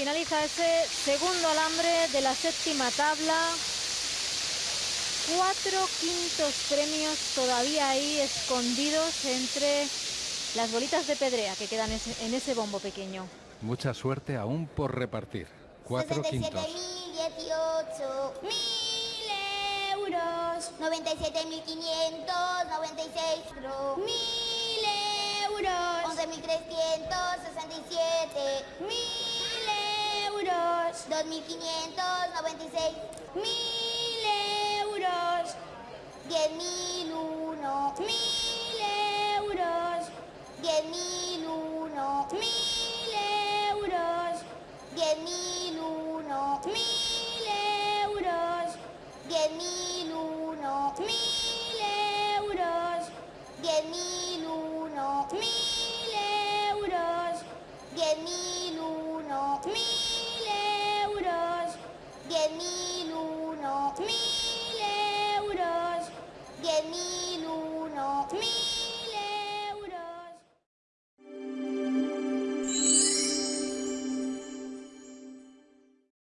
finaliza ese segundo alambre de la séptima tabla. Cuatro quintos premios todavía ahí escondidos entre las bolitas de pedrea que quedan en ese bombo pequeño. Mucha suerte aún por repartir. Cuatro quintos. 18 mil euros. 97.500, 96 mil euros. 11.367 2596. Mil euros. Diez mil uno. Mil euros. Diez mil uno. Mil euros. Diez mil uno. Mil euros. Diez mil uno. Mil euros. Diez mil uno. Mil euros. Diez mil uno. Mil